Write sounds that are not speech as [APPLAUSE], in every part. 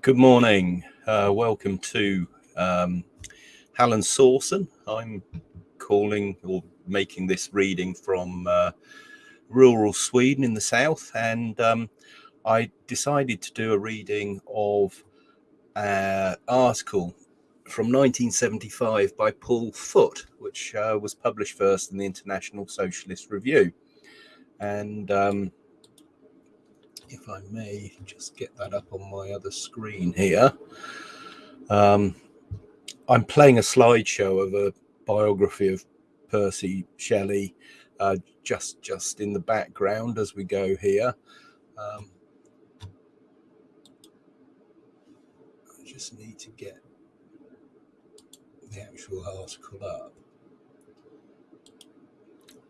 Good morning. Uh, welcome to um, Halland Sorsen. I'm calling or making this reading from uh, rural Sweden in the south, and um, I decided to do a reading of an article from 1975 by Paul Foot, which uh, was published first in the International Socialist Review. And um, if I may just get that up on my other screen here. Um, I'm playing a slideshow of a biography of Percy Shelley uh, just just in the background as we go here. Um, I just need to get the actual article up.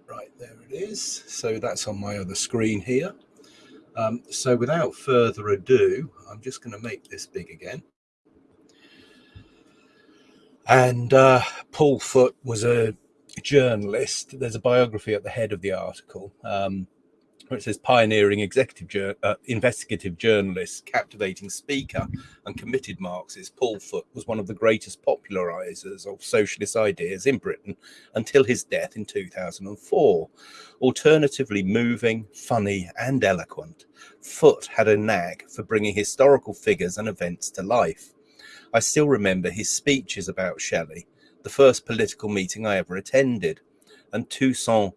Right, there it is. So that's on my other screen here. Um, so without further ado, I'm just going to make this big again. And uh, Paul Foot was a journalist. There's a biography at the head of the article. Um, it says pioneering executive uh, investigative journalist, captivating speaker, and committed Marxist, Paul Foot was one of the greatest popularizers of socialist ideas in Britain until his death in 2004. Alternatively moving, funny, and eloquent, Foot had a knack for bringing historical figures and events to life. I still remember his speeches about Shelley, the first political meeting I ever attended, and Toussaint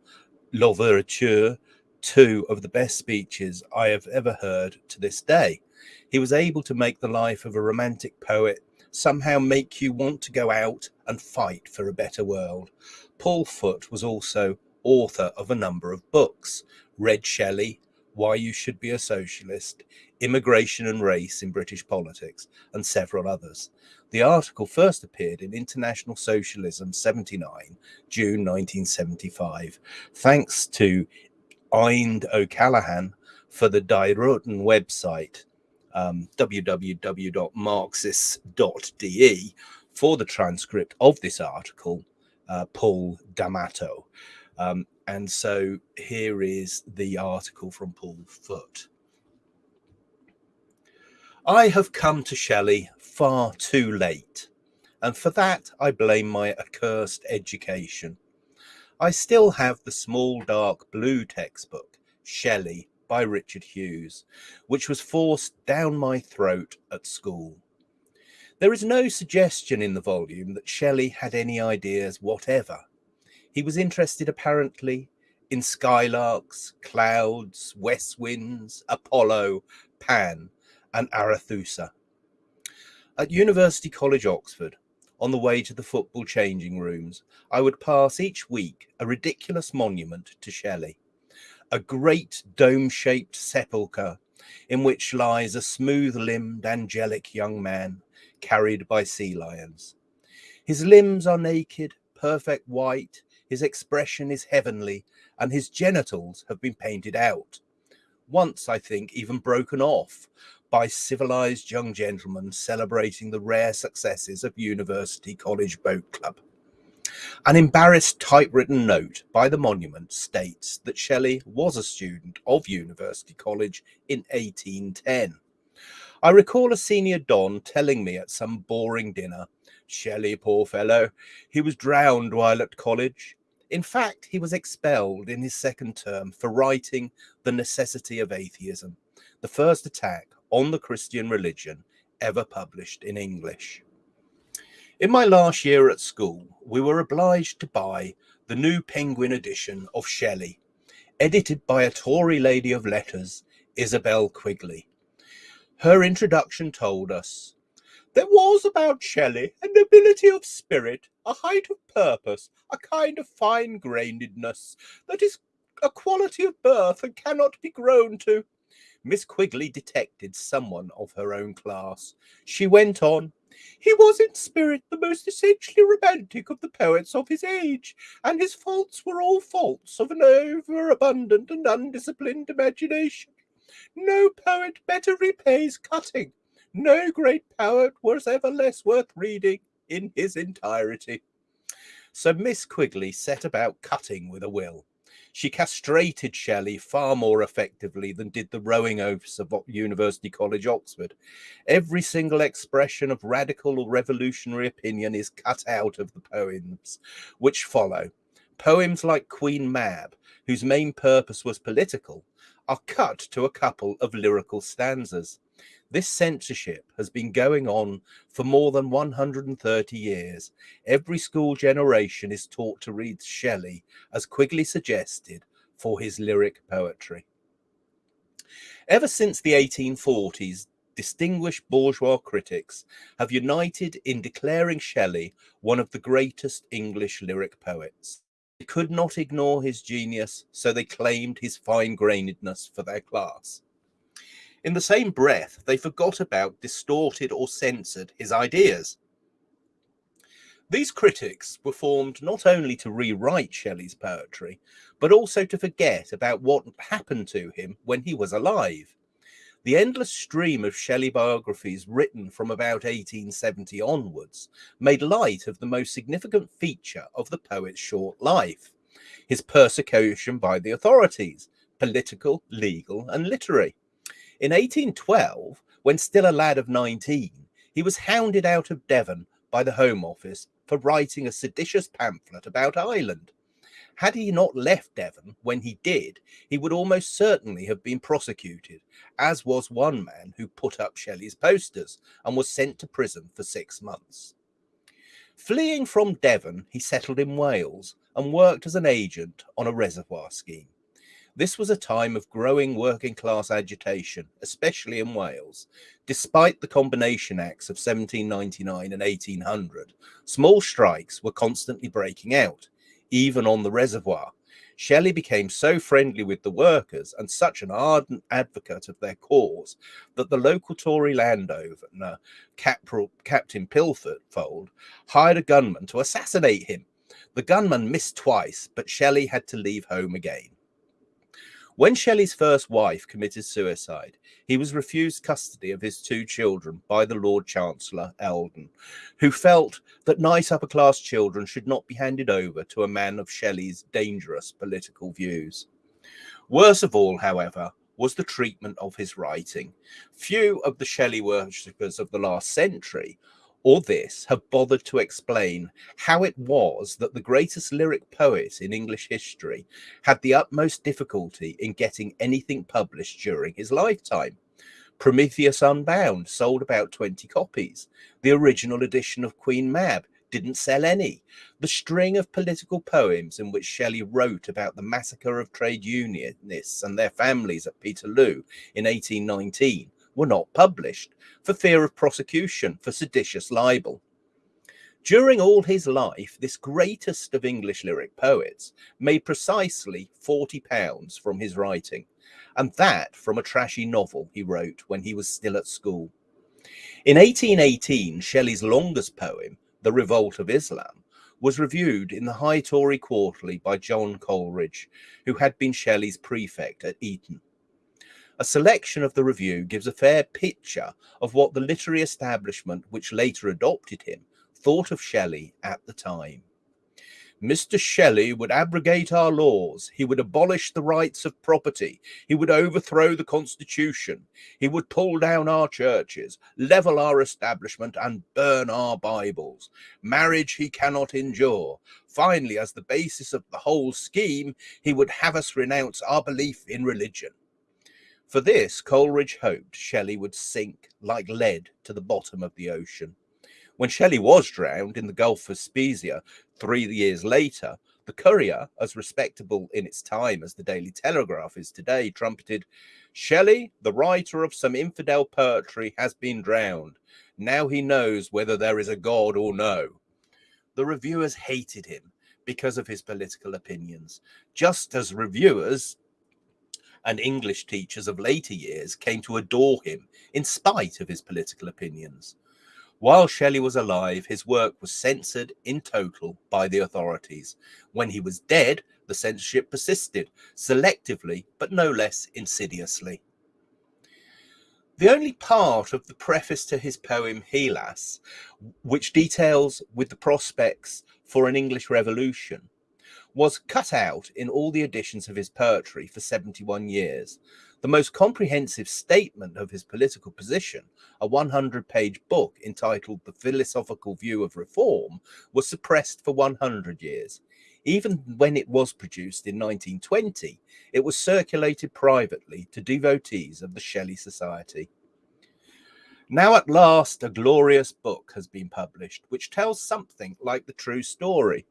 Louverture two of the best speeches I have ever heard to this day. He was able to make the life of a romantic poet somehow make you want to go out and fight for a better world. Paul Foot was also author of a number of books, Red Shelley, Why You Should Be a Socialist, Immigration and Race in British Politics, and several others. The article first appeared in International Socialism 79, June 1975. Thanks to Einde O'Callaghan for the Die Roten website, um, www.marxist.de, for the transcript of this article, uh, Paul D'Amato. Um, and so here is the article from Paul Foot. I have come to Shelley far too late, and for that I blame my accursed education. I still have the small dark blue textbook, Shelley by Richard Hughes, which was forced down my throat at school. There is no suggestion in the volume that Shelley had any ideas whatever. He was interested apparently in skylarks, clouds, west winds, Apollo, Pan, and Arethusa. At University College, Oxford, on the way to the football changing rooms, I would pass each week a ridiculous monument to Shelley, a great dome shaped sepulchre in which lies a smooth limbed, angelic young man carried by sea lions. His limbs are naked, perfect white, his expression is heavenly, and his genitals have been painted out. Once, I think, even broken off by civilized young gentlemen celebrating the rare successes of University College Boat Club. An embarrassed typewritten note by the monument states that Shelley was a student of University College in 1810. I recall a senior Don telling me at some boring dinner, Shelley, poor fellow, he was drowned while at college. In fact, he was expelled in his second term for writing The Necessity of Atheism, the first attack on the Christian religion ever published in English. In my last year at school, we were obliged to buy the new Penguin edition of Shelley, edited by a Tory lady of letters, Isabel Quigley. Her introduction told us there was about Shelley a nobility of spirit, a height of purpose, a kind of fine grainedness that is a quality of birth and cannot be grown to. Miss Quigley detected someone of her own class. She went on, he was in spirit the most essentially romantic of the poets of his age, and his faults were all faults of an overabundant and undisciplined imagination. No poet better repays cutting. No great poet was ever less worth reading in his entirety. So Miss Quigley set about cutting with a will. She castrated Shelley far more effectively than did the rowing oafs of University College, Oxford. Every single expression of radical or revolutionary opinion is cut out of the poems which follow. Poems like Queen Mab, whose main purpose was political, are cut to a couple of lyrical stanzas. This censorship has been going on for more than 130 years. Every school generation is taught to read Shelley, as Quigley suggested, for his lyric poetry. Ever since the 1840s, distinguished bourgeois critics have united in declaring Shelley one of the greatest English lyric poets. They could not ignore his genius, so they claimed his fine-grainedness for their class. In the same breath, they forgot about, distorted, or censored his ideas. These critics were formed not only to rewrite Shelley's poetry, but also to forget about what happened to him when he was alive. The endless stream of Shelley biographies written from about 1870 onwards made light of the most significant feature of the poet's short life his persecution by the authorities, political, legal, and literary. In 1812, when still a lad of 19, he was hounded out of Devon by the Home Office for writing a seditious pamphlet about Ireland. Had he not left Devon when he did, he would almost certainly have been prosecuted, as was one man who put up Shelley's posters and was sent to prison for six months. Fleeing from Devon, he settled in Wales and worked as an agent on a reservoir scheme. This was a time of growing working class agitation, especially in Wales. Despite the Combination Acts of 1799 and 1800, small strikes were constantly breaking out, even on the reservoir. Shelley became so friendly with the workers and such an ardent advocate of their cause that the local Tory landowner, Captain Pilfold, hired a gunman to assassinate him. The gunman missed twice, but Shelley had to leave home again. When Shelley's first wife committed suicide, he was refused custody of his two children by the Lord Chancellor Eldon, who felt that nice upper class children should not be handed over to a man of Shelley's dangerous political views. Worst of all, however, was the treatment of his writing. Few of the Shelley worshippers of the last century or this have bothered to explain how it was that the greatest lyric poet in English history had the utmost difficulty in getting anything published during his lifetime. Prometheus Unbound sold about 20 copies. The original edition of Queen Mab didn't sell any. The string of political poems in which Shelley wrote about the massacre of trade unionists and their families at Peterloo in 1819 were not published for fear of prosecution for seditious libel. During all his life, this greatest of English lyric poets made precisely £40 from his writing, and that from a trashy novel he wrote when he was still at school. In 1818, Shelley's longest poem, The Revolt of Islam, was reviewed in the High Tory Quarterly by John Coleridge, who had been Shelley's prefect at Eton. A selection of the review gives a fair picture of what the literary establishment which later adopted him thought of Shelley at the time. Mr. Shelley would abrogate our laws. He would abolish the rights of property. He would overthrow the constitution. He would pull down our churches, level our establishment, and burn our Bibles. Marriage he cannot endure. Finally, as the basis of the whole scheme, he would have us renounce our belief in religion. For this, Coleridge hoped Shelley would sink like lead to the bottom of the ocean. When Shelley was drowned in the Gulf of Spezia three years later, the Courier, as respectable in its time as the Daily Telegraph is today, trumpeted, Shelley, the writer of some infidel poetry, has been drowned. Now he knows whether there is a God or no. The reviewers hated him because of his political opinions, just as reviewers and English teachers of later years came to adore him in spite of his political opinions. While Shelley was alive, his work was censored in total by the authorities. When he was dead, the censorship persisted, selectively but no less insidiously. The only part of the preface to his poem Hellas, which details with the prospects for an English revolution, was cut out in all the editions of his poetry for 71 years. The most comprehensive statement of his political position, a 100 page book entitled The Philosophical View of Reform, was suppressed for 100 years. Even when it was produced in 1920, it was circulated privately to devotees of the Shelley Society. Now, at last, a glorious book has been published, which tells something like the true story.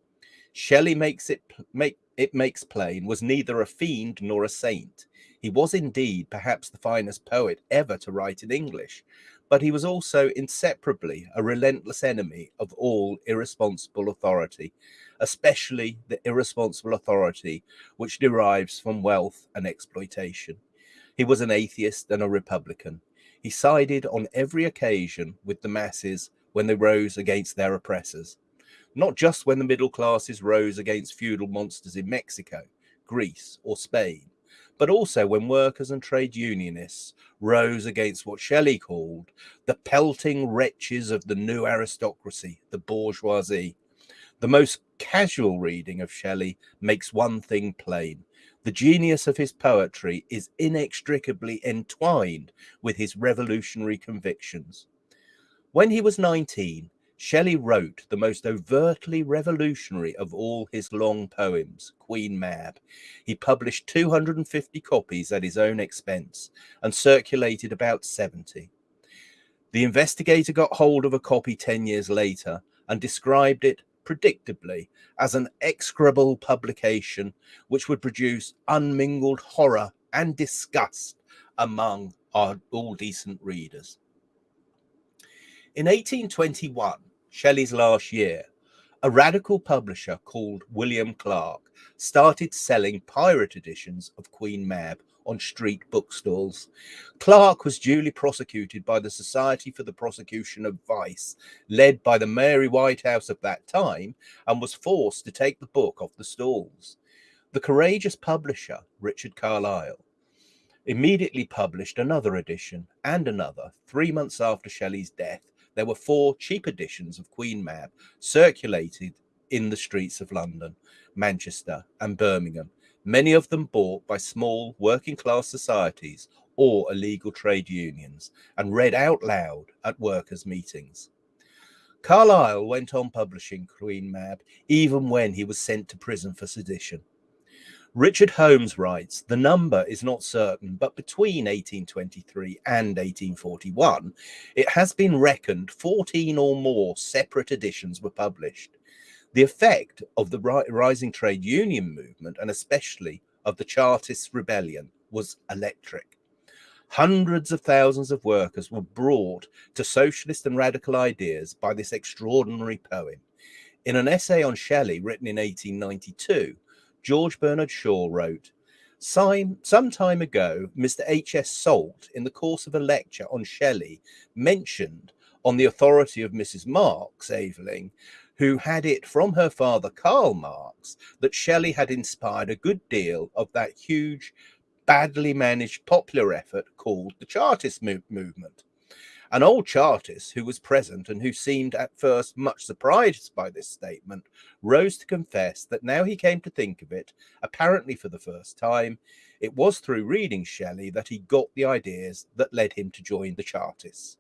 Shelley makes it make it makes plain was neither a fiend nor a saint. He was indeed perhaps the finest poet ever to write in English, but he was also inseparably a relentless enemy of all irresponsible authority, especially the irresponsible authority which derives from wealth and exploitation. He was an atheist and a republican. He sided on every occasion with the masses when they rose against their oppressors, not just when the middle classes rose against feudal monsters in Mexico, Greece, or Spain, but also when workers and trade unionists rose against what Shelley called the pelting wretches of the new aristocracy, the bourgeoisie. The most casual reading of Shelley makes one thing plain the genius of his poetry is inextricably entwined with his revolutionary convictions. When he was 19, Shelley wrote the most overtly revolutionary of all his long poems, Queen Mab. He published 250 copies at his own expense and circulated about 70. The investigator got hold of a copy 10 years later and described it predictably as an execrable publication which would produce unmingled horror and disgust among our all decent readers. In 1821, Shelley's last year, a radical publisher called William Clark started selling pirate editions of Queen Mab on street bookstalls. Clark was duly prosecuted by the Society for the Prosecution of Vice, led by the Mary Whitehouse of that time, and was forced to take the book off the stalls. The courageous publisher, Richard Carlile, immediately published another edition and another. Three months after Shelley's death, there were four cheap editions of Queen Mab circulated in the streets of London, Manchester, and Birmingham, many of them bought by small working class societies or illegal trade unions and read out loud at workers' meetings. Carlile went on publishing Queen Mab even when he was sent to prison for sedition. Richard Holmes writes the number is not certain, but between 1823 and 1841, it has been reckoned 14 or more separate editions were published. The effect of the rising trade union movement, and especially of the Chartist rebellion, was electric. Hundreds of thousands of workers were brought to socialist and radical ideas by this extraordinary poem. In an essay on Shelley written in 1892, George Bernard Shaw wrote, some, time ago, Mr. H.S. Salt, in the course of a lecture on Shelley, mentioned, on the authority of Mrs. Marx Aveling, who had it from her father Karl Marx that Shelley had inspired a good deal of that huge, badly managed popular effort called the Chartist movement. An old Chartist who was present and who seemed at first much surprised by this statement rose to confess that now he came to think of it, apparently for the first time, it was through reading Shelley that he got the ideas that led him to join the Chartists.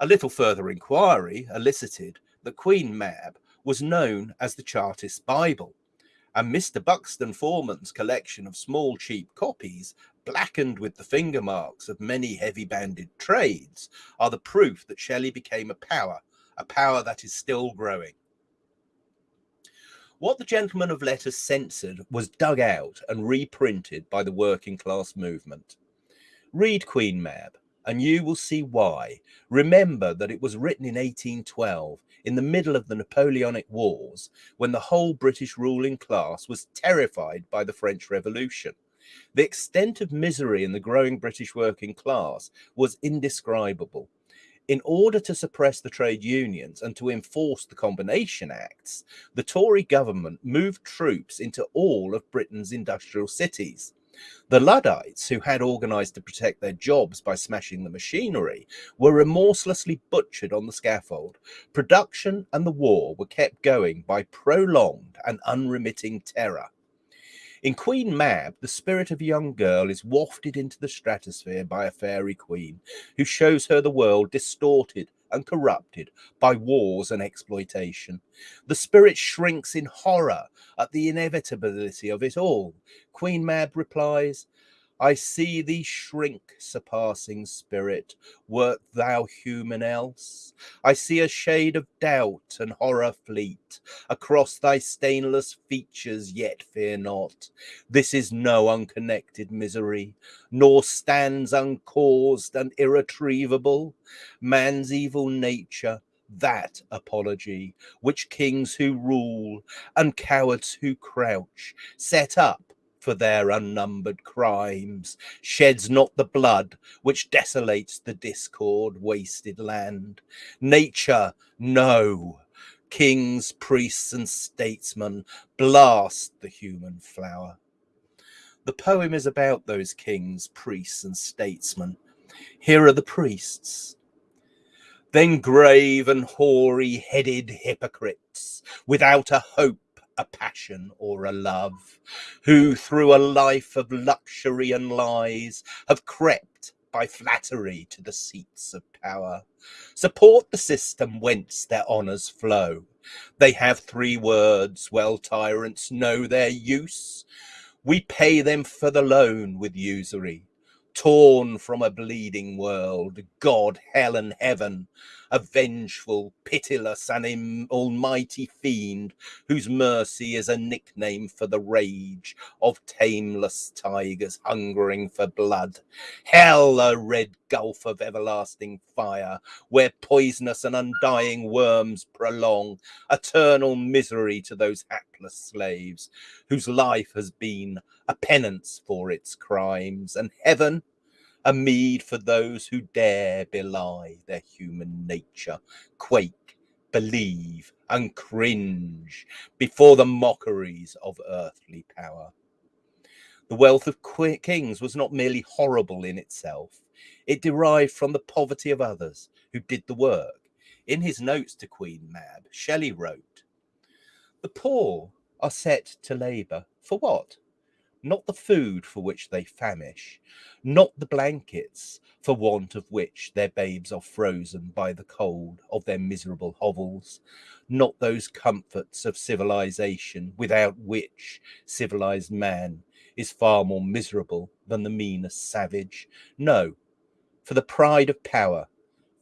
A little further inquiry elicited that Queen Mab was known as the Chartist Bible, and Mr. Buxton Foreman's collection of small cheap copies, blackened with the finger marks of many heavy banded trades, are the proof that Shelley became a power, a power that is still growing. What the gentleman of letters censored was dug out and reprinted by the working class movement. Read Queen Mab, and you will see why. Remember that it was written in 1812 in the middle of the Napoleonic Wars when the whole British ruling class was terrified by the French Revolution. The extent of misery in the growing British working class was indescribable. In order to suppress the trade unions and to enforce the Combination Acts, the Tory government moved troops into all of Britain's industrial cities. The Luddites, who had organised to protect their jobs by smashing the machinery, were remorselessly butchered on the scaffold. Production and the war were kept going by prolonged and unremitting terror. In Queen Mab, the spirit of a young girl is wafted into the stratosphere by a fairy queen who shows her the world distorted and corrupted by wars and exploitation. The spirit shrinks in horror at the inevitability of it all. Queen Mab replies, I see thee shrink, surpassing spirit, wert thou human else. I see a shade of doubt and horror fleet across thy stainless features, yet fear not. This is no unconnected misery, nor stands uncaused and irretrievable. Man's evil nature that apology which kings who rule and cowards who crouch set up for their unnumbered crimes, sheds not the blood which desolates the discord wasted land. Nature, no. Kings, priests, and statesmen blast the human flower. The poem is about those kings, priests, and statesmen. Here are the priests. Then grave and hoary headed hypocrites, without a hope a passion or a love, who through a life of luxury and lies have crept by flattery to the seats of power. Support the system whence their honours flow. They have three words, well tyrants know their use. We pay them for the loan with usury torn from a bleeding world, God, hell, and heaven, a vengeful, pitiless, and almighty fiend whose mercy is a nickname for the rage of tameless tigers hungering for blood. Hell, a red gulf of everlasting fire, where poisonous and undying worms prolong eternal misery to those hapless slaves whose life has been a penance for its crimes, and heaven a meed for those who dare belie their human nature, quake, believe, and cringe before the mockeries of earthly power. The wealth of kings was not merely horrible in itself, it derived from the poverty of others who did the work. In his notes to Queen Mab, Shelley wrote, The poor are set to labour for what? Not the food for which they famish, not the blankets for want of which their babes are frozen by the cold of their miserable hovels, not those comforts of civilization without which civilized man is far more miserable than the meanest savage. No, for the pride of power,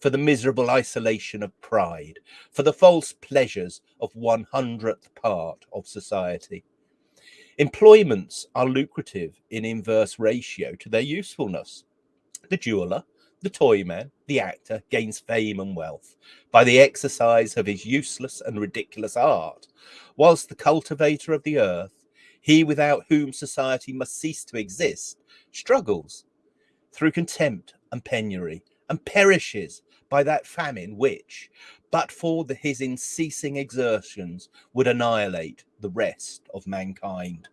for the miserable isolation of pride, for the false pleasures of one hundredth part of society. Employments are lucrative in inverse ratio to their usefulness. The jeweler, the toyman, the actor gains fame and wealth by the exercise of his useless and ridiculous art, whilst the cultivator of the earth, he without whom society must cease to exist, struggles through contempt and penury and perishes by that famine which, but for the, his unceasing exertions, would annihilate the rest of mankind.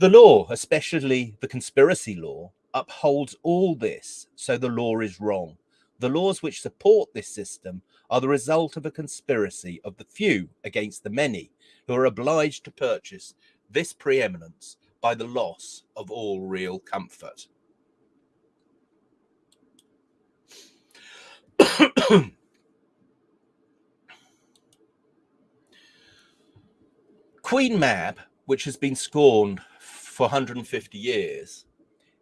The law, especially the conspiracy law, upholds all this, so the law is wrong. The laws which support this system are the result of a conspiracy of the few against the many, who are obliged to purchase this preeminence by the loss of all real comfort. [CLEARS THROAT] [COUGHS] Queen Mab, which has been scorned for 150 years,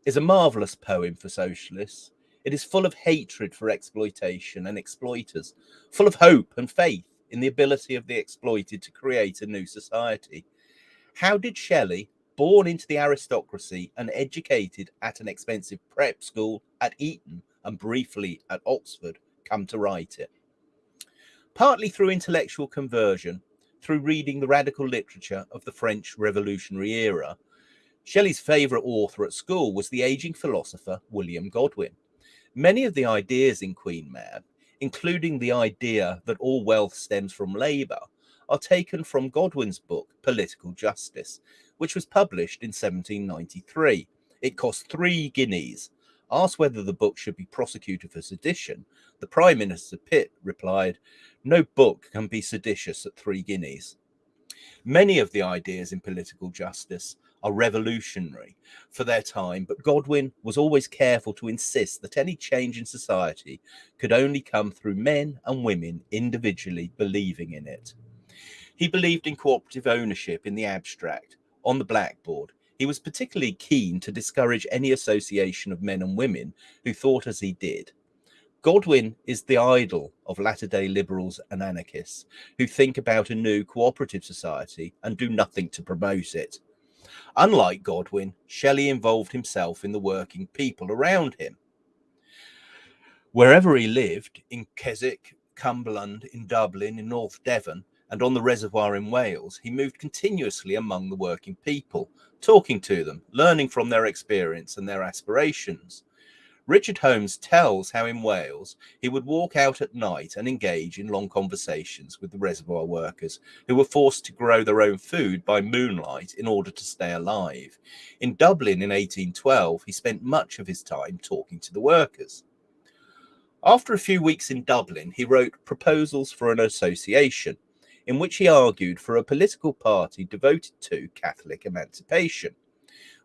is a marvelous poem for socialists. It is full of hatred for exploitation and exploiters, full of hope and faith in the ability of the exploited to create a new society. How did Shelley, born into the aristocracy and educated at an expensive prep school at Eton and briefly at Oxford, come to write it? Partly through intellectual conversion, through reading the radical literature of the French Revolutionary era, Shelley's favourite author at school was the aging philosopher William Godwin. Many of the ideas in Queen Mab, including the idea that all wealth stems from labour, are taken from Godwin's book Political Justice, which was published in 1793. It cost three guineas. Asked whether the book should be prosecuted for sedition, the Prime Minister Pitt replied, No book can be seditious at three guineas. Many of the ideas in political justice are revolutionary for their time, but Godwin was always careful to insist that any change in society could only come through men and women individually believing in it. He believed in cooperative ownership in the abstract, on the blackboard. He was particularly keen to discourage any association of men and women who thought as he did. Godwin is the idol of latter day liberals and anarchists who think about a new cooperative society and do nothing to promote it. Unlike Godwin, Shelley involved himself in the working people around him. Wherever he lived, in Keswick, Cumberland, in Dublin, in North Devon, and on the reservoir in Wales, he moved continuously among the working people, talking to them, learning from their experience and their aspirations. Richard Holmes tells how in Wales he would walk out at night and engage in long conversations with the reservoir workers who were forced to grow their own food by moonlight in order to stay alive. In Dublin in 1812, he spent much of his time talking to the workers. After a few weeks in Dublin, he wrote Proposals for an Association, in which he argued for a political party devoted to Catholic emancipation.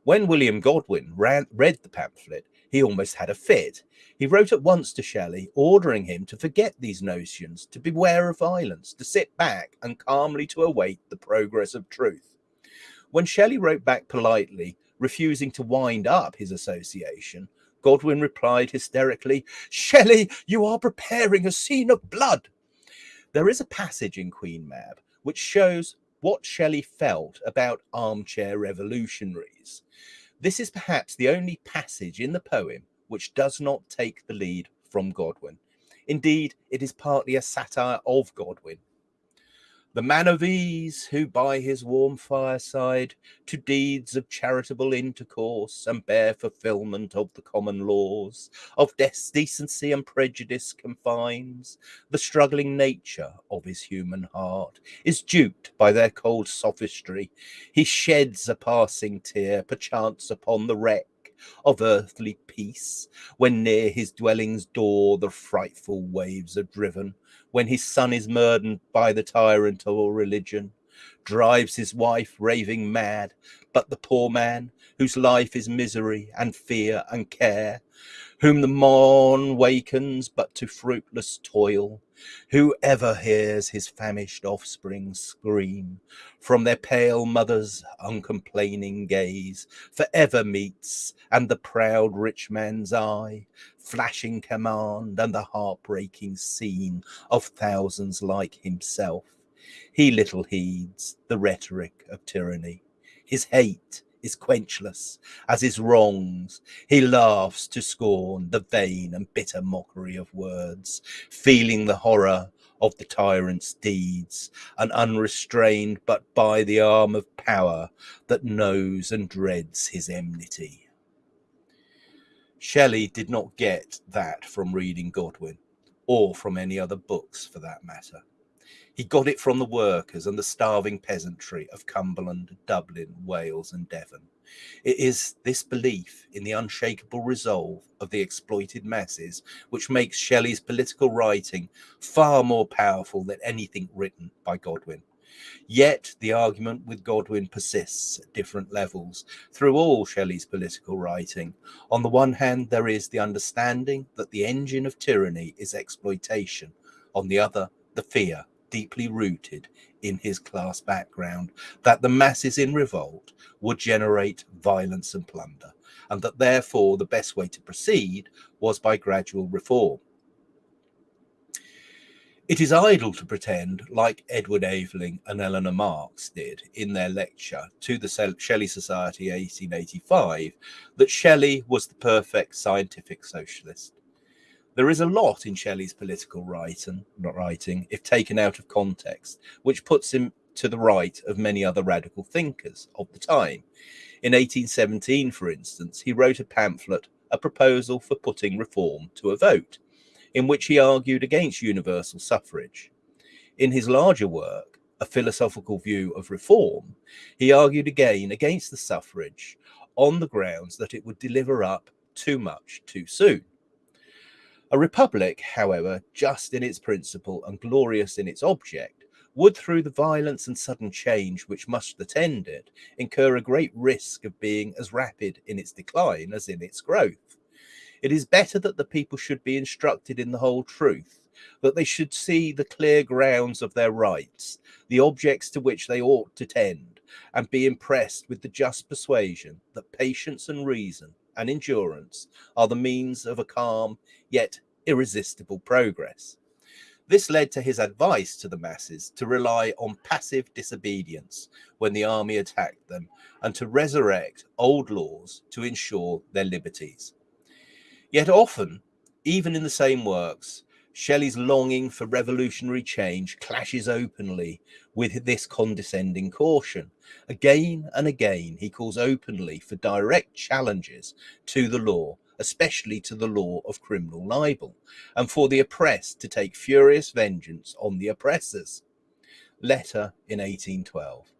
When William Godwin ran, read the pamphlet, he almost had a fit. He wrote at once to Shelley, ordering him to forget these notions, to beware of violence, to sit back and calmly to await the progress of truth. When Shelley wrote back politely, refusing to wind up his association, Godwin replied hysterically, Shelley, you are preparing a scene of blood. There is a passage in Queen Mab which shows what Shelley felt about armchair revolutionaries. This is perhaps the only passage in the poem which does not take the lead from Godwin. Indeed, it is partly a satire of Godwin the man of ease, who by his warm fireside to deeds of charitable intercourse and bare fulfilment of the common laws of decency and prejudice confines the struggling nature of his human heart, is duped by their cold sophistry. He sheds a passing tear, perchance upon the wreck of earthly peace, when near his dwelling's door the frightful waves are driven, when his son is murdered by the tyrant of all religion, drives his wife raving mad, but the poor man, whose life is misery and fear and care, whom the morn wakens but to fruitless toil, who ever hears his famished offspring scream from their pale mother's uncomplaining gaze, for ever meets, and the proud rich man's eye, flashing command, and the heartbreaking scene of thousands like himself. He little heeds the rhetoric of tyranny, his hate is quenchless as his wrongs. He laughs to scorn the vain and bitter mockery of words, feeling the horror of the tyrant's deeds, and unrestrained but by the arm of power that knows and dreads his enmity. Shelley did not get that from reading Godwin, or from any other books for that matter. He got it from the workers and the starving peasantry of Cumberland, Dublin, Wales, and Devon. It is this belief in the unshakable resolve of the exploited masses which makes Shelley's political writing far more powerful than anything written by Godwin. Yet the argument with Godwin persists at different levels through all Shelley's political writing. On the one hand, there is the understanding that the engine of tyranny is exploitation. On the other, the fear deeply rooted in his class background, that the masses in revolt would generate violence and plunder, and that therefore the best way to proceed was by gradual reform. It is idle to pretend, like Edward Aveling and Eleanor Marx did in their lecture to the Shelley Society 1885, that Shelley was the perfect scientific socialist. There is a lot in Shelley's political writing, not writing, if taken out of context, which puts him to the right of many other radical thinkers of the time. In 1817, for instance, he wrote a pamphlet, A Proposal for Putting Reform to a Vote, in which he argued against universal suffrage. In his larger work, a philosophical view of reform, he argued again against the suffrage on the grounds that it would deliver up too much too soon. A republic, however, just in its principle and glorious in its object, would through the violence and sudden change which must attend it incur a great risk of being as rapid in its decline as in its growth. It is better that the people should be instructed in the whole truth that they should see the clear grounds of their rights, the objects to which they ought to tend, and be impressed with the just persuasion that patience and reason and endurance are the means of a calm yet irresistible progress. This led to his advice to the masses to rely on passive disobedience when the army attacked them and to resurrect old laws to ensure their liberties. Yet often, even in the same works, Shelley's longing for revolutionary change clashes openly with this condescending caution. Again and again, he calls openly for direct challenges to the law, especially to the law of criminal libel, and for the oppressed to take furious vengeance on the oppressors. Letter in 1812.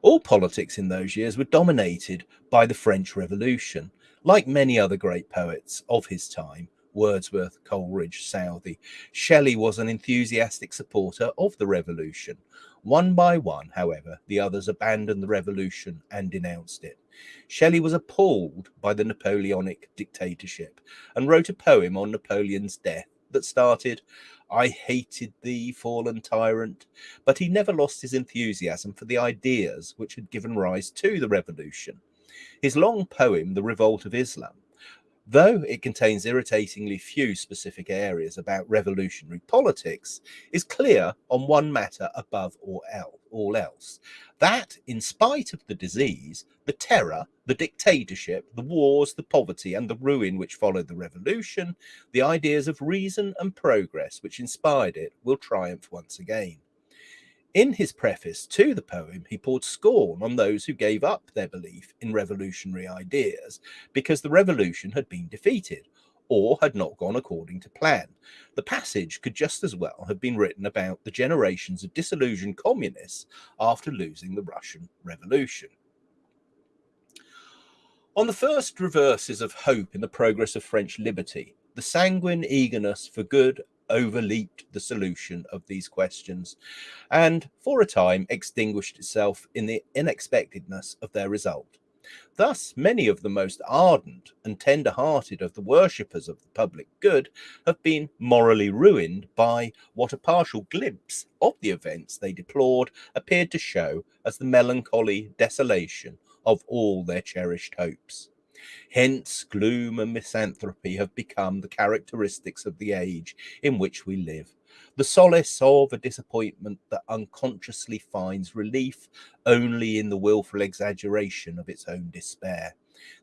All politics in those years were dominated by the French Revolution. Like many other great poets of his time, Wordsworth, Coleridge, Southey. Shelley was an enthusiastic supporter of the revolution. One by one, however, the others abandoned the revolution and denounced it. Shelley was appalled by the Napoleonic dictatorship and wrote a poem on Napoleon's death that started, I hated thee, fallen tyrant, but he never lost his enthusiasm for the ideas which had given rise to the revolution. His long poem, The Revolt of Islam, though it contains irritatingly few specific areas about revolutionary politics, is clear on one matter above all else that, in spite of the disease, the terror, the dictatorship, the wars, the poverty, and the ruin which followed the revolution, the ideas of reason and progress which inspired it will triumph once again. In his preface to the poem, he poured scorn on those who gave up their belief in revolutionary ideas because the revolution had been defeated or had not gone according to plan. The passage could just as well have been written about the generations of disillusioned communists after losing the Russian Revolution. On the first reverses of hope in the progress of French liberty, the sanguine eagerness for good overleaped the solution of these questions and for a time extinguished itself in the unexpectedness of their result. Thus, many of the most ardent and tender hearted of the worshippers of the public good have been morally ruined by what a partial glimpse of the events they deplored appeared to show as the melancholy desolation of all their cherished hopes. Hence, gloom and misanthropy have become the characteristics of the age in which we live. The solace of a disappointment that unconsciously finds relief only in the wilful exaggeration of its own despair.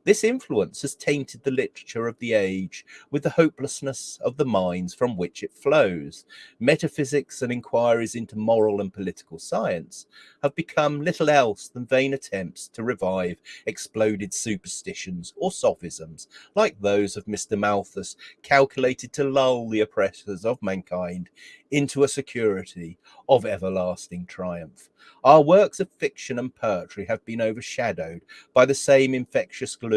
This influence has tainted the literature of the age with the hopelessness of the minds from which it flows. Metaphysics and inquiries into moral and political science have become little else than vain attempts to revive exploded superstitions or sophisms like those of Mr. Malthus, calculated to lull the oppressors of mankind into a security of everlasting triumph. Our works of fiction and poetry have been overshadowed by the same infectious gloom,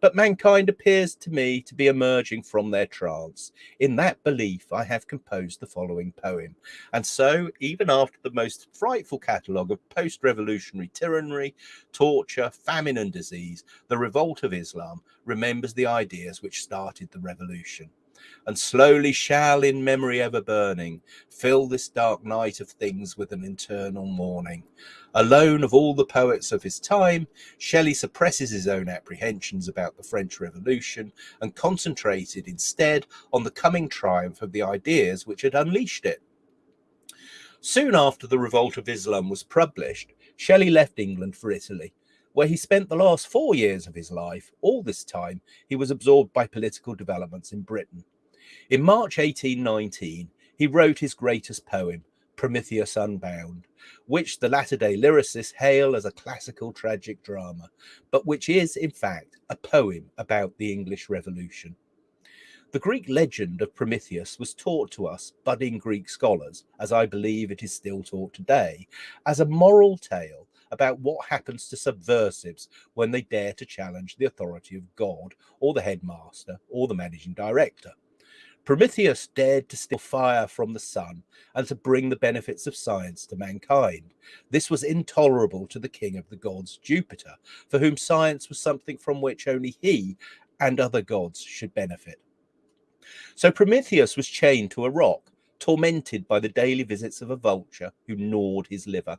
but mankind appears to me to be emerging from their trance. In that belief, I have composed the following poem. And so, even after the most frightful catalogue of post revolutionary tyranny, torture, famine, and disease, the revolt of Islam remembers the ideas which started the revolution and slowly shall in memory ever burning fill this dark night of things with an eternal mourning. Alone of all the poets of his time, Shelley suppresses his own apprehensions about the French Revolution and concentrated instead on the coming triumph of the ideas which had unleashed it. Soon after the Revolt of Islam was published, Shelley left England for Italy, where he spent the last four years of his life. All this time, he was absorbed by political developments in Britain. In March 1819, he wrote his greatest poem, Prometheus Unbound, which the latter day lyricists hail as a classical tragic drama, but which is, in fact, a poem about the English Revolution. The Greek legend of Prometheus was taught to us, budding Greek scholars, as I believe it is still taught today, as a moral tale about what happens to subversives when they dare to challenge the authority of God or the headmaster or the managing director. Prometheus dared to steal fire from the sun and to bring the benefits of science to mankind. This was intolerable to the king of the gods, Jupiter, for whom science was something from which only he and other gods should benefit. So Prometheus was chained to a rock, tormented by the daily visits of a vulture who gnawed his liver.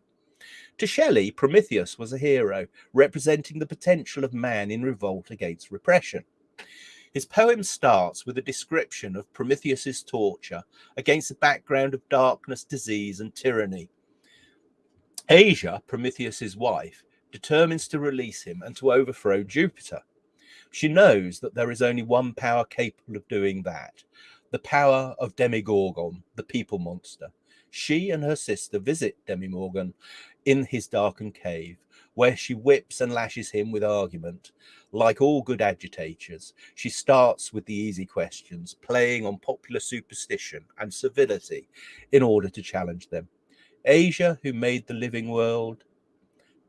To Shelley, Prometheus was a hero, representing the potential of man in revolt against repression. His poem starts with a description of Prometheus's torture against a background of darkness, disease, and tyranny. Asia, Prometheus's wife, determines to release him and to overthrow Jupiter. She knows that there is only one power capable of doing that the power of Demogorgon, the people monster. She and her sister visit Demogorgon in his darkened cave, where she whips and lashes him with argument. Like all good agitators, she starts with the easy questions, playing on popular superstition and civility in order to challenge them. Asia, who made the living world,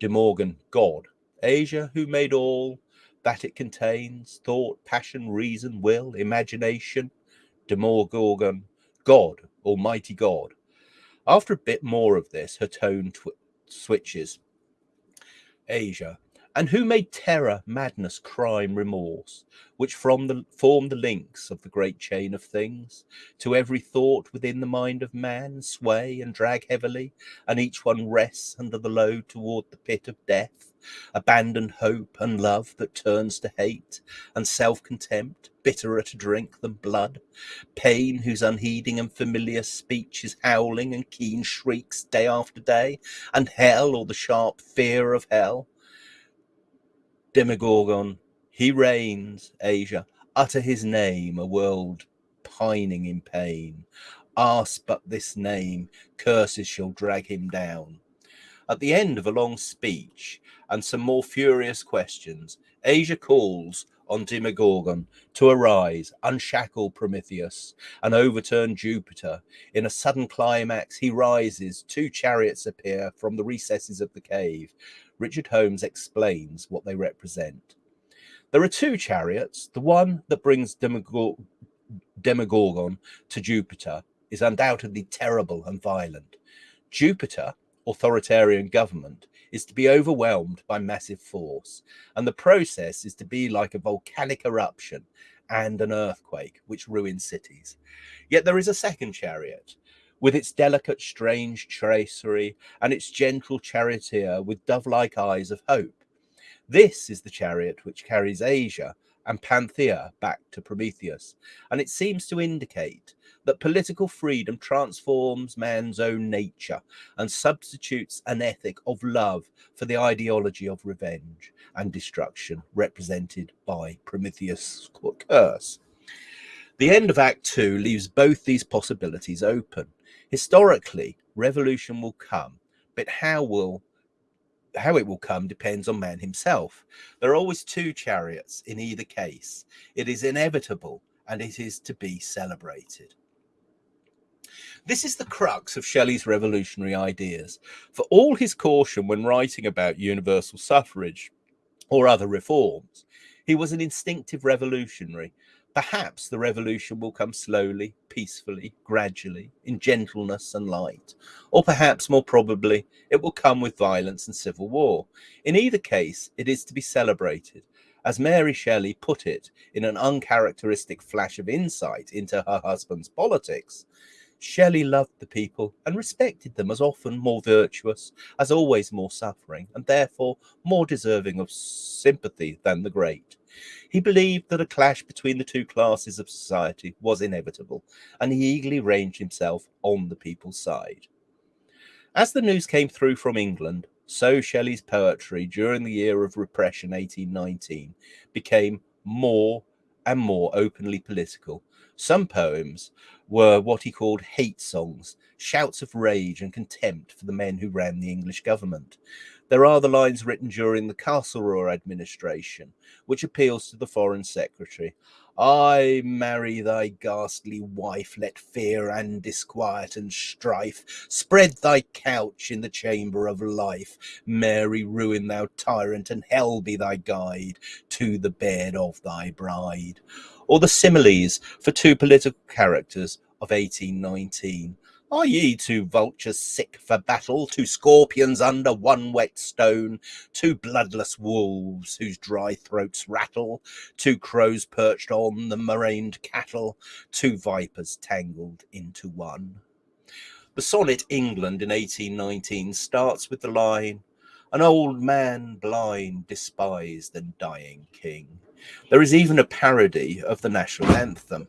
Demogorgon, God. Asia, who made all that it contains thought, passion, reason, will, imagination. Demogorgon, God, Almighty God. After a bit more of this, her tone switches. Asia, and who made terror, madness, crime, remorse, which from the form the links of the great chain of things, to every thought within the mind of man sway and drag heavily, and each one rests under the load toward the pit of death, abandoned hope and love that turns to hate, and self-contempt, bitterer to drink than blood, pain whose unheeding and familiar speech is howling and keen shrieks day after day, and hell or the sharp fear of hell, Demogorgon, he reigns, Asia, utter his name, a world pining in pain. Ask but this name, curses shall drag him down. At the end of a long speech and some more furious questions, Asia calls on Demogorgon to arise, unshackle Prometheus, and overturn Jupiter. In a sudden climax, he rises, two chariots appear from the recesses of the cave. Richard Holmes explains what they represent. There are two chariots. The one that brings Demogorgon to Jupiter is undoubtedly terrible and violent. Jupiter, authoritarian government, is to be overwhelmed by massive force, and the process is to be like a volcanic eruption and an earthquake which ruins cities. Yet there is a second chariot, with its delicate, strange tracery and its gentle charioteer with dove like eyes of hope. This is the chariot which carries Asia and Panthea back to Prometheus, and it seems to indicate that political freedom transforms man's own nature and substitutes an ethic of love for the ideology of revenge and destruction represented by Prometheus' curse. The end of Act Two leaves both these possibilities open, Historically, revolution will come, but how will how it will come depends on man himself. There are always two chariots in either case. It is inevitable and it is to be celebrated. This is the crux of Shelley's revolutionary ideas. For all his caution when writing about universal suffrage or other reforms, he was an instinctive revolutionary Perhaps the revolution will come slowly, peacefully, gradually, in gentleness and light. Or perhaps more probably, it will come with violence and civil war. In either case, it is to be celebrated. As Mary Shelley put it in an uncharacteristic flash of insight into her husband's politics, Shelley loved the people and respected them as often more virtuous, as always more suffering, and therefore more deserving of sympathy than the great. He believed that a clash between the two classes of society was inevitable, and he eagerly ranged himself on the people's side. As the news came through from England, so Shelley's poetry during the year of repression 1819 became more and more openly political. Some poems were what he called hate songs, shouts of rage and contempt for the men who ran the English government. There are the lines written during the Castlereagh administration, which appeals to the Foreign Secretary. I marry thy ghastly wife, let fear and disquiet and strife spread thy couch in the chamber of life. Mary, ruin thou tyrant, and hell be thy guide to the bed of thy bride. Or the similes for two political characters of 1819. Are ye two vultures sick for battle, two scorpions under one wet stone, two bloodless wolves whose dry throats rattle, two crows perched on the murrained cattle, two vipers tangled into one? The sonnet England in 1819 starts with the line, An old man blind, despised and dying king. There is even a parody of the national anthem.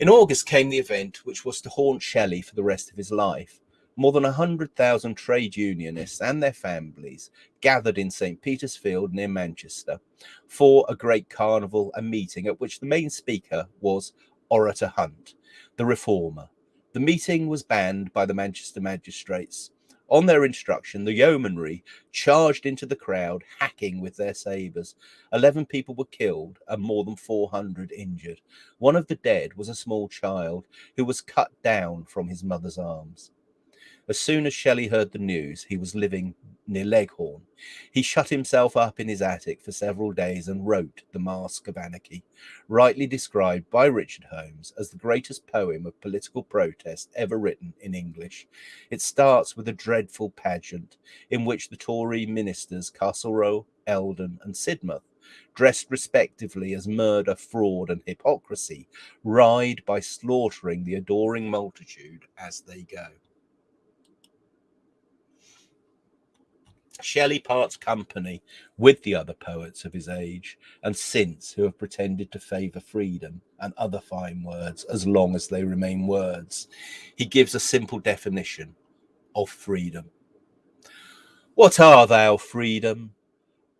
In August came the event which was to haunt Shelley for the rest of his life. More than 100,000 trade unionists and their families gathered in St. Peter's Field near Manchester for a great carnival and meeting at which the main speaker was Orator Hunt, the reformer. The meeting was banned by the Manchester magistrates on their instruction, the yeomanry charged into the crowd, hacking with their sabres. Eleven people were killed and more than 400 injured. One of the dead was a small child who was cut down from his mother's arms. As soon as Shelley heard the news, he was living near Leghorn. He shut himself up in his attic for several days and wrote The Mask of Anarchy, rightly described by Richard Holmes as the greatest poem of political protest ever written in English. It starts with a dreadful pageant in which the Tory ministers Castlereagh, Eldon, and Sidmouth dressed respectively as murder, fraud, and hypocrisy, ride by slaughtering the adoring multitude as they go. Shelley parts company with the other poets of his age and since who have pretended to favour freedom and other fine words as long as they remain words. He gives a simple definition of freedom. What are thou, freedom?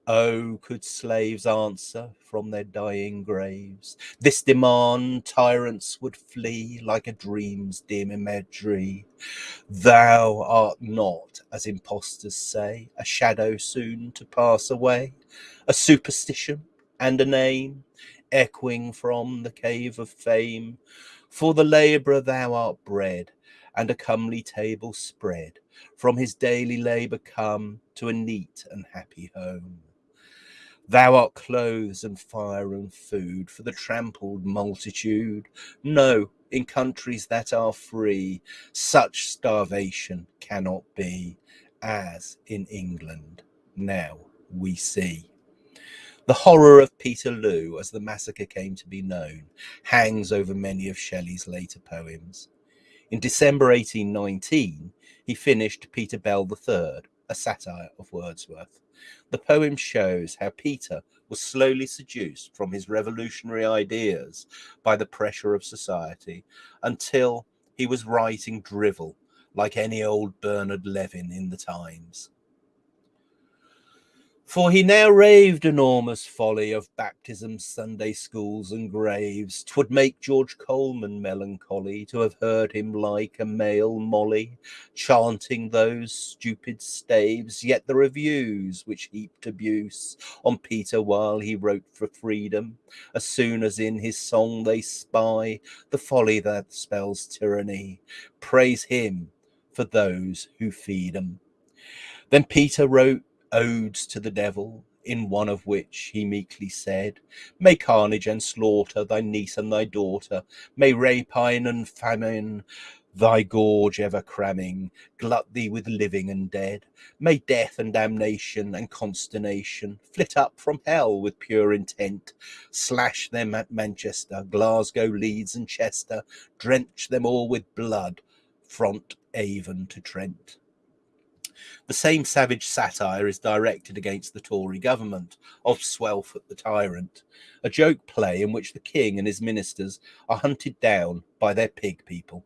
Oh, could slaves answer from their dying graves this demand, tyrants would flee like a dream's dim imagery. Thou art not, as impostors say, a shadow soon to pass away, a superstition and a name, echoing from the cave of fame. For the labourer thou art bred, and a comely table spread, from his daily labour come to a neat and happy home. Thou art clothes and fire and food for the trampled multitude. No, in countries that are free, such starvation cannot be, as in England now we see. The horror of Peterloo, as the massacre came to be known, hangs over many of Shelley's later poems. In December 1819, he finished Peter Bell III, a satire of Wordsworth. The poem shows how Peter was slowly seduced from his revolutionary ideas by the pressure of society until he was writing drivel like any old Bernard Levin in the Times. For he now raved enormous folly of baptisms, Sunday schools, and graves. Twould make George Colman melancholy to have heard him like a male Molly, chanting those stupid staves. Yet the reviews which heaped abuse on Peter while he wrote for freedom, as soon as in his song they spy the folly that spells tyranny, praise him for those who feed him. Then Peter wrote odes to the devil, in one of which he meekly said, May carnage and slaughter thy niece and thy daughter, may rapine and famine thy gorge ever cramming, glut thee with living and dead. May death and damnation and consternation flit up from hell with pure intent, slash them at Manchester, Glasgow, Leeds, and Chester, drench them all with blood, front Avon to Trent. The same savage satire is directed against the Tory government of Swellfoot the tyrant, a joke play in which the king and his ministers are hunted down by their pig people.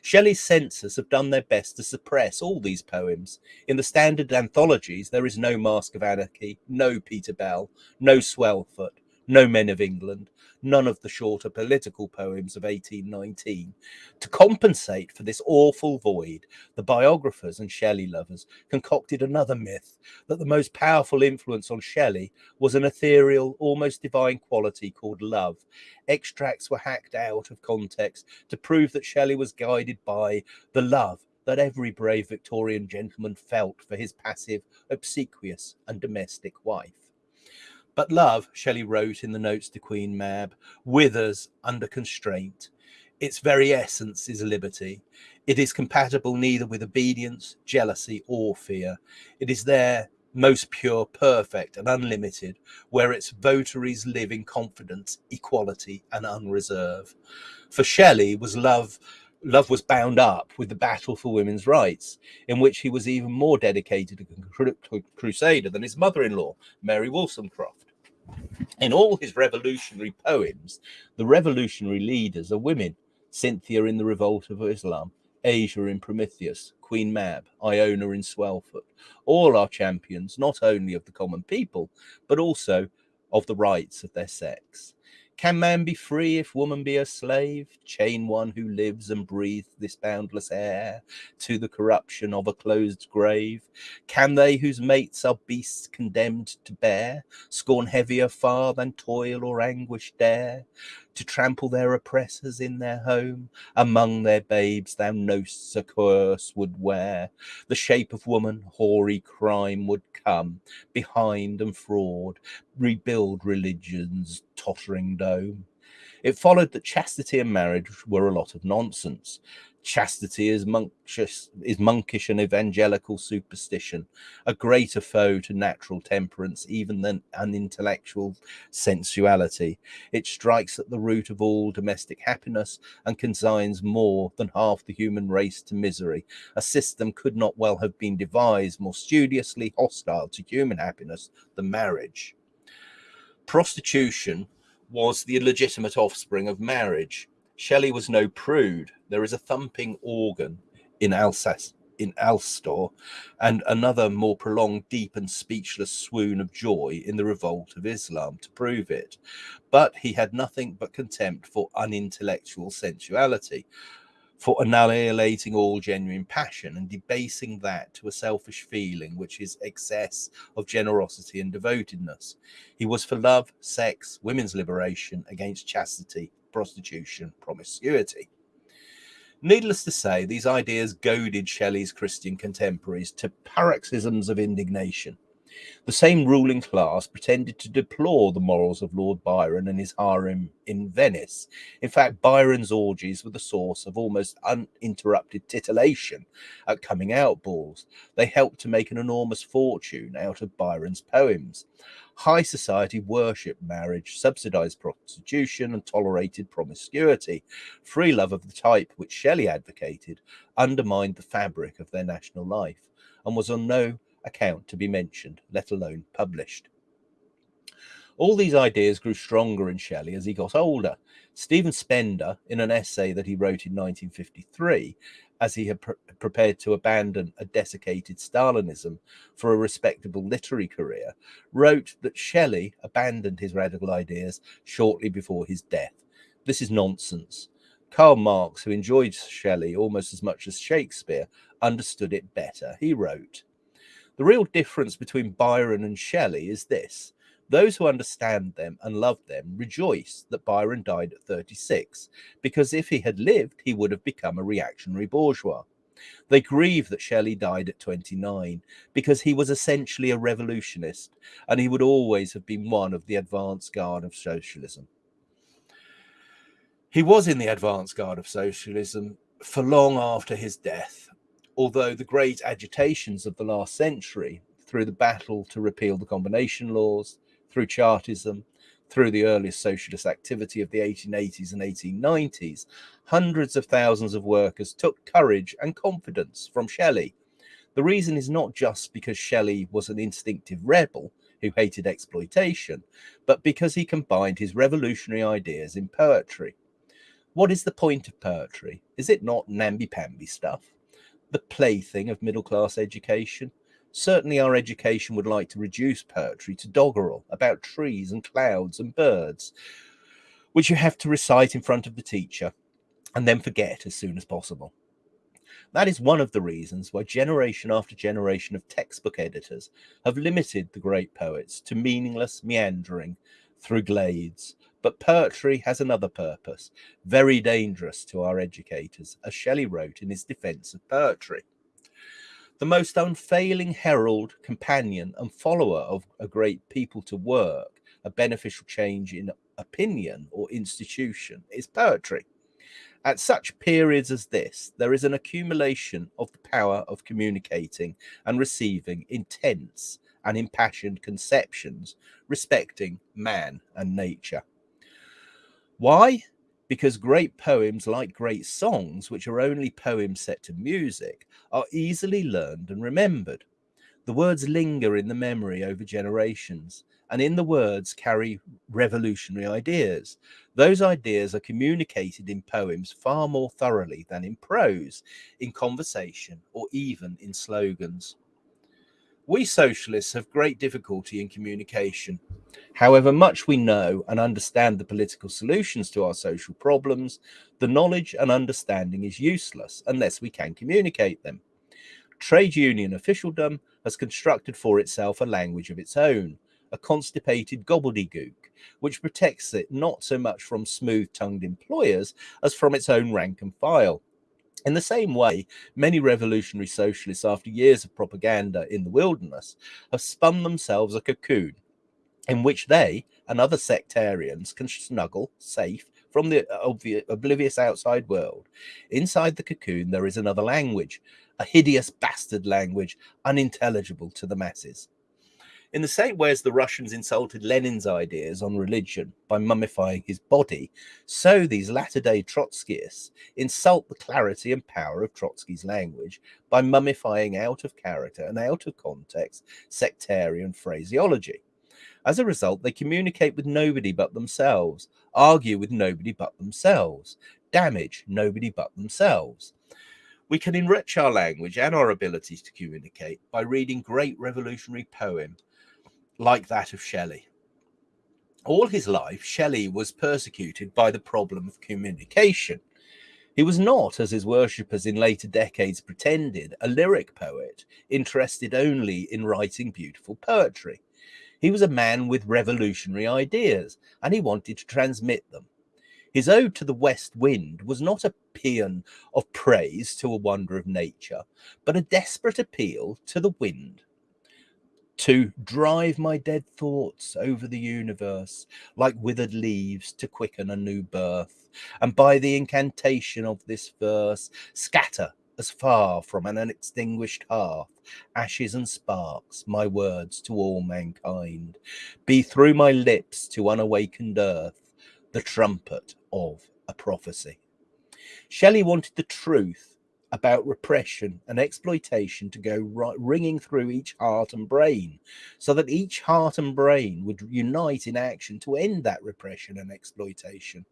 Shelley's censors have done their best to suppress all these poems. In the standard anthologies, there is no Mask of Anarchy, no Peter Bell, no Swellfoot, No Men of England, none of the shorter political poems of 1819. To compensate for this awful void, the biographers and Shelley lovers concocted another myth that the most powerful influence on Shelley was an ethereal, almost divine quality called love. Extracts were hacked out of context to prove that Shelley was guided by the love that every brave Victorian gentleman felt for his passive, obsequious, and domestic wife. But love, Shelley wrote in the notes to Queen Mab, withers under constraint. Its very essence is liberty. It is compatible neither with obedience, jealousy, or fear. It is there most pure, perfect, and unlimited, where its votaries live in confidence, equality, and unreserve. For Shelley was love love was bound up with the battle for women's rights, in which he was even more dedicated a crusader than his mother-in-law, Mary Wollstonecraft. In all his revolutionary poems, the revolutionary leaders are women Cythna in the Revolt of Islam, Asia in Prometheus, Queen Mab, Iona in Swellfoot. All are champions not only of the common people, but also of the rights of their sex. Can man be free if woman be a slave? Chain one who lives and breathes this boundless air to the corruption of a closed grave? Can they whose mates are beasts condemned to bear scorn heavier far than toil or anguish dare? To trample their oppressors in their home, among their babes thou know'st a curse would wear. The shape of woman, hoary crime would come behind and fraud, rebuild religion's tottering dome. It followed that chastity and marriage were a lot of nonsense. Chastity is monkish, is monkish and evangelical superstition, a greater foe to natural temperance even than an intellectual sensuality. It strikes at the root of all domestic happiness and consigns more than half the human race to misery. A system could not well have been devised more studiously hostile to human happiness than marriage. Prostitution was the illegitimate offspring of marriage Shelley was no prude. There is a thumping organ in Alsace, in Alastor, and another more prolonged, deep and speechless swoon of joy in the revolt of Islam to prove it. But he had nothing but contempt for unintellectual sensuality, for annihilating all genuine passion and debasing that to a selfish feeling which is excess of generosity and devotedness. He was for love, sex, women's liberation against chastity, prostitution, promiscuity. Needless to say, these ideas goaded Shelley's Christian contemporaries to paroxysms of indignation. The same ruling class pretended to deplore the morals of Lord Byron and his harem in Venice. In fact, Byron's orgies were the source of almost uninterrupted titillation at coming out balls. They helped to make an enormous fortune out of Byron's poems. High society worshipped marriage, subsidized prostitution, and tolerated promiscuity. Free love of the type which Shelley advocated undermined the fabric of their national life and was on no account to be mentioned, let alone published. All these ideas grew stronger in Shelley as he got older. Stephen Spender, in an essay that he wrote in 1953, as he had pre prepared to abandon a desiccated Stalinism for a respectable literary career, wrote that Shelley abandoned his radical ideas shortly before his death. This is nonsense. Karl Marx, who enjoyed Shelley almost as much as Shakespeare, understood it better. He wrote, the real difference between Byron and Shelley is this. Those who understand them and love them rejoice that Byron died at 36, because if he had lived, he would have become a reactionary bourgeois. They grieve that Shelley died at 29 because he was essentially a revolutionist and he would always have been one of the advance guard of socialism. He was in the advance guard of socialism for long after his death although the great agitations of the last century, through the battle to repeal the combination laws, through Chartism, through the earliest socialist activity of the 1880s and 1890s, hundreds of thousands of workers took courage and confidence from Shelley. The reason is not just because Shelley was an instinctive rebel who hated exploitation, but because he combined his revolutionary ideas in poetry. What is the point of poetry? Is it not namby-pamby stuff? The plaything of middle class education, Certainly, our education would like to reduce poetry to doggerel about trees and clouds and birds, which you have to recite in front of the teacher and then forget as soon as possible. That is one of the reasons why generation after generation of textbook editors have limited the great poets to meaningless meandering through glades. But poetry has another purpose, very dangerous to our educators, as Shelley wrote in his defense of poetry. The most unfailing herald, companion, and follower of a great people to work, a beneficial change in opinion or institution, is poetry. At such periods as this, there is an accumulation of the power of communicating and receiving intense and impassioned conceptions respecting man and nature. Why? Because great poems, like great songs, which are only poems set to music, are easily learned and remembered. The words linger in the memory over generations, and in the words carry revolutionary ideas. Those ideas are communicated in poems far more thoroughly than in prose, in conversation, or even in slogans. We socialists have great difficulty in communication. However much we know and understand the political solutions to our social problems, the knowledge and understanding is useless unless we can communicate them. Trade union officialdom has constructed for itself a language of its own, a constipated gobbledygook, which protects it not so much from smooth tongued employers as from its own rank and file. In the same way, many revolutionary socialists, after years of propaganda in the wilderness, have spun themselves a cocoon in which they and other sectarians can snuggle safe from the oblivious outside world. Inside the cocoon, there is another language, a hideous bastard language, unintelligible to the masses. In the same way as the Russians insulted Lenin's ideas on religion by mummifying his body, so these latter day Trotskyists insult the clarity and power of Trotsky's language by mummifying out of character and out of context sectarian phraseology. As a result, they communicate with nobody but themselves, argue with nobody but themselves, damage nobody but themselves. We can enrich our language and our abilities to communicate by reading great revolutionary poems like that of Shelley. All his life, Shelley was persecuted by the problem of communication. He was not, as his worshippers in later decades pretended, a lyric poet interested only in writing beautiful poetry. He was a man with revolutionary ideas, and he wanted to transmit them. His ode to the west wind was not a paean of praise to a wonder of nature, but a desperate appeal to the wind to drive my dead thoughts over the universe like withered leaves to quicken a new birth, and by the incantation of this verse scatter as far from an unextinguished hearth ashes and sparks my words to all mankind. Be through my lips to unawakened earth the trumpet of a prophecy. Shelley wanted the truth about repression and exploitation to go right, ringing through each heart and brain so that each heart and brain would unite in action to end that repression and exploitation.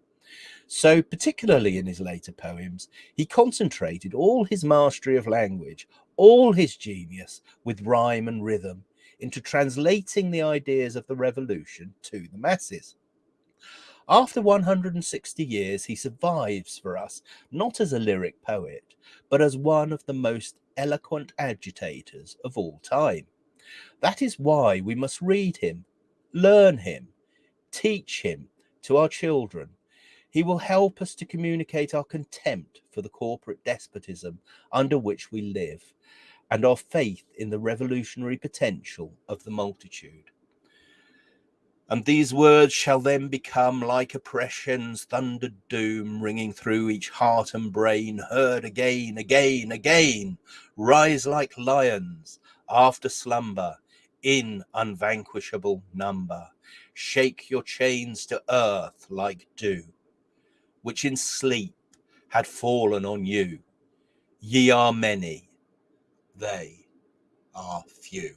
So, particularly in his later poems, he concentrated all his mastery of language, all his genius with rhyme and rhythm into translating the ideas of the revolution to the masses. After 160 years, he survives for us, not as a lyric poet, but as one of the most eloquent agitators of all time. That is why we must read him, learn him, teach him to our children. He will help us to communicate our contempt for the corporate despotism under which we live and our faith in the revolutionary potential of the multitude. And these words shall then become like oppression's thundered doom, ringing through each heart and brain, heard again, again, again, rise like lions after slumber in unvanquishable number. Shake your chains to earth like dew, which in sleep had fallen on you. Ye are many, they are few.